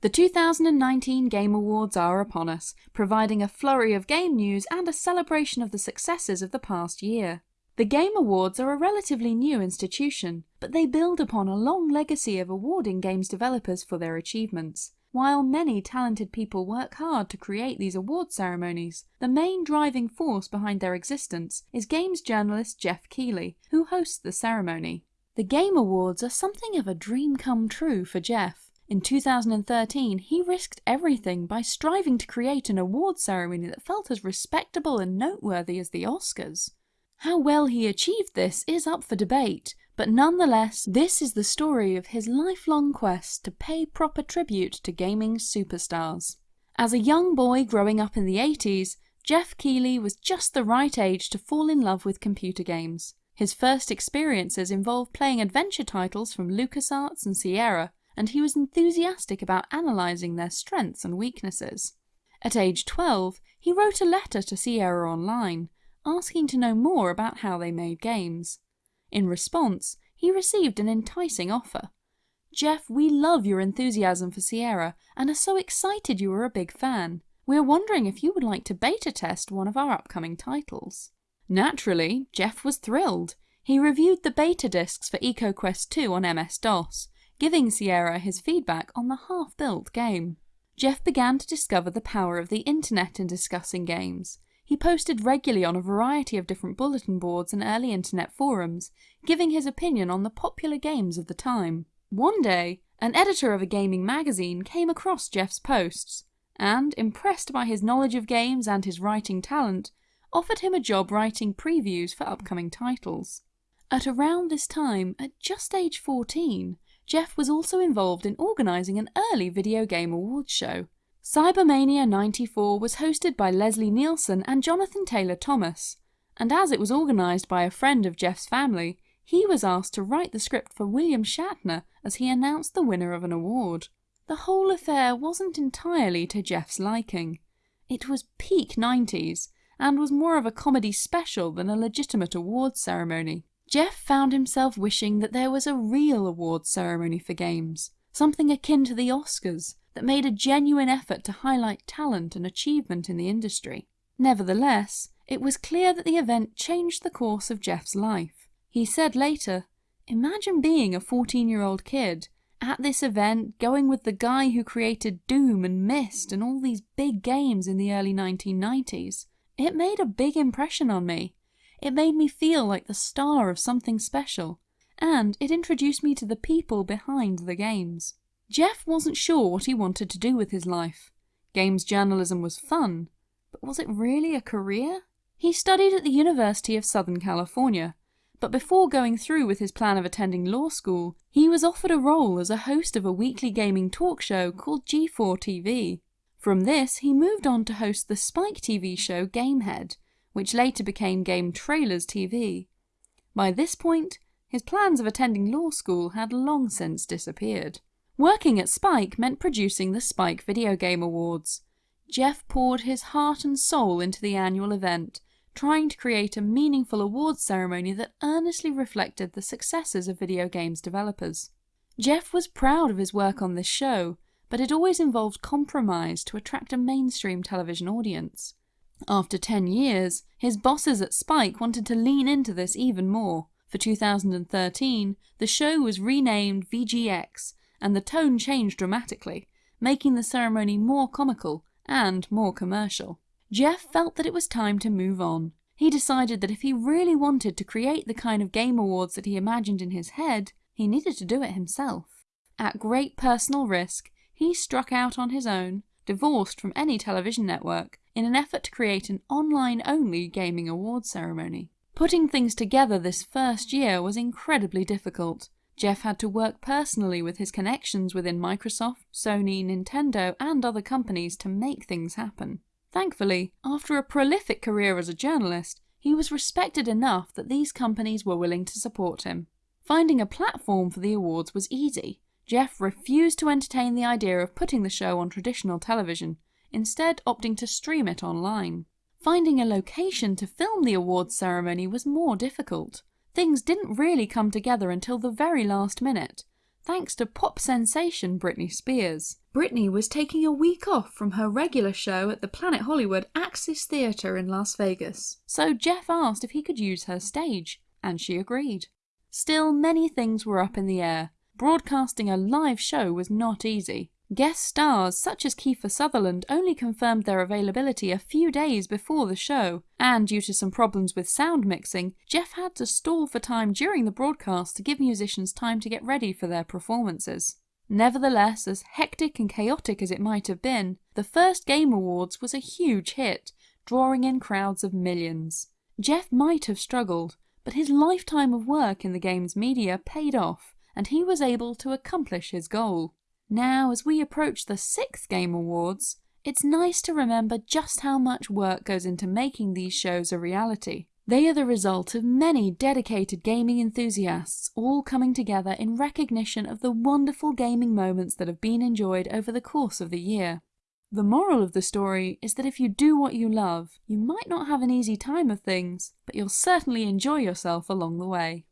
The 2019 Game Awards are upon us, providing a flurry of game news and a celebration of the successes of the past year. The Game Awards are a relatively new institution, but they build upon a long legacy of awarding games developers for their achievements. While many talented people work hard to create these award ceremonies, the main driving force behind their existence is games journalist Geoff Keighley, who hosts the ceremony. The Game Awards are something of a dream come true for Geoff. In 2013, he risked everything by striving to create an award ceremony that felt as respectable and noteworthy as the Oscars. How well he achieved this is up for debate, but nonetheless, this is the story of his lifelong quest to pay proper tribute to gaming superstars. As a young boy growing up in the 80s, Geoff Keighley was just the right age to fall in love with computer games. His first experiences involved playing adventure titles from LucasArts and Sierra, and he was enthusiastic about analysing their strengths and weaknesses. At age 12, he wrote a letter to Sierra Online, asking to know more about how they made games. In response, he received an enticing offer. Geoff, we love your enthusiasm for Sierra and are so excited you are a big fan. We are wondering if you would like to beta test one of our upcoming titles. Naturally, Geoff was thrilled. He reviewed the beta discs for EcoQuest 2 on MS-DOS, giving Sierra his feedback on the half-built game. Geoff began to discover the power of the internet in discussing games. He posted regularly on a variety of different bulletin boards and early internet forums, giving his opinion on the popular games of the time. One day, an editor of a gaming magazine came across Geoff's posts, and, impressed by his knowledge of games and his writing talent, offered him a job writing previews for upcoming titles. At around this time, at just age 14, Geoff was also involved in organising an early video game awards show. Cybermania 94 was hosted by Leslie Nielsen and Jonathan Taylor Thomas, and as it was organised by a friend of Geoff's family, he was asked to write the script for William Shatner as he announced the winner of an award. The whole affair wasn't entirely to Geoff's liking. It was peak 90s, and was more of a comedy special than a legitimate awards ceremony. Geoff found himself wishing that there was a real awards ceremony for games, something akin to the Oscars, that made a genuine effort to highlight talent and achievement in the industry. Nevertheless, it was clear that the event changed the course of Geoff's life. He said later, Imagine being a 14 year old kid, at this event going with the guy who created Doom and Myst and all these big games in the early 1990s. It made a big impression on me. It made me feel like the star of something special, and it introduced me to the people behind the games. Geoff wasn't sure what he wanted to do with his life. Games journalism was fun, but was it really a career? He studied at the University of Southern California, but before going through with his plan of attending law school, he was offered a role as a host of a weekly gaming talk show called G4 TV. From this, he moved on to host the Spike TV show Gamehead, which later became Game Trailers TV. By this point, his plans of attending law school had long since disappeared. Working at Spike meant producing the Spike Video Game Awards. Geoff poured his heart and soul into the annual event, trying to create a meaningful awards ceremony that earnestly reflected the successes of video games developers. Geoff was proud of his work on this show, but it always involved compromise to attract a mainstream television audience. After 10 years, his bosses at Spike wanted to lean into this even more. For 2013, the show was renamed VGX, and the tone changed dramatically, making the ceremony more comical and more commercial. Geoff felt that it was time to move on. He decided that if he really wanted to create the kind of game awards that he imagined in his head, he needed to do it himself. At great personal risk, he struck out on his own, divorced from any television network, in an effort to create an online-only gaming awards ceremony. Putting things together this first year was incredibly difficult. Geoff had to work personally with his connections within Microsoft, Sony, Nintendo and other companies to make things happen. Thankfully, after a prolific career as a journalist, he was respected enough that these companies were willing to support him. Finding a platform for the awards was easy. Geoff refused to entertain the idea of putting the show on traditional television, instead opting to stream it online. Finding a location to film the awards ceremony was more difficult. Things didn't really come together until the very last minute. thanks to pop sensation Britney Spears. Britney was taking a week off from her regular show at the Planet Hollywood Axis Theatre in Las Vegas, so Geoff asked if he could use her stage, and she agreed. Still, many things were up in the air. Broadcasting a live show was not easy. Guest stars such as Kiefer Sutherland only confirmed their availability a few days before the show, and due to some problems with sound mixing, Geoff had to stall for time during the broadcast to give musicians time to get ready for their performances. Nevertheless, as hectic and chaotic as it might have been, the first Game Awards was a huge hit, drawing in crowds of millions. Geoff might have struggled, but his lifetime of work in the game's media paid off, and he was able to accomplish his goal. Now, as we approach the sixth Game Awards, it's nice to remember just how much work goes into making these shows a reality. They are the result of many dedicated gaming enthusiasts all coming together in recognition of the wonderful gaming moments that have been enjoyed over the course of the year. The moral of the story is that if you do what you love, you might not have an easy time of things, but you'll certainly enjoy yourself along the way.